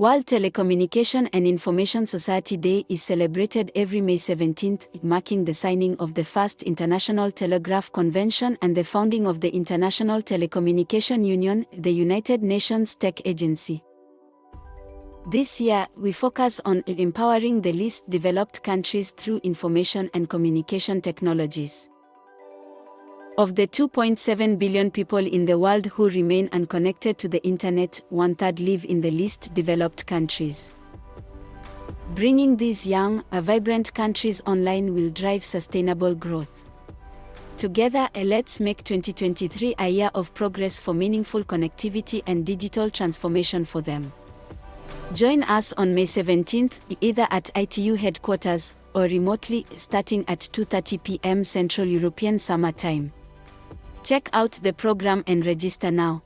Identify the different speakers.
Speaker 1: World Telecommunication and Information Society Day is celebrated every May 17th, marking the signing of the first International Telegraph Convention and the founding of the International Telecommunication Union, the United Nations Tech Agency. This year, we focus on empowering the least developed countries through information and communication technologies. Of the 2.7 billion people in the world who remain unconnected to the internet, one third live in the least developed countries. Bringing these young, vibrant countries online will drive sustainable growth. Together, eh, let's make 2023 a year of progress for meaningful connectivity and digital transformation for them. Join us on May 17th, either at ITU headquarters or remotely, starting at 2:30 p.m. Central European Summer Time. Check out the program and register now.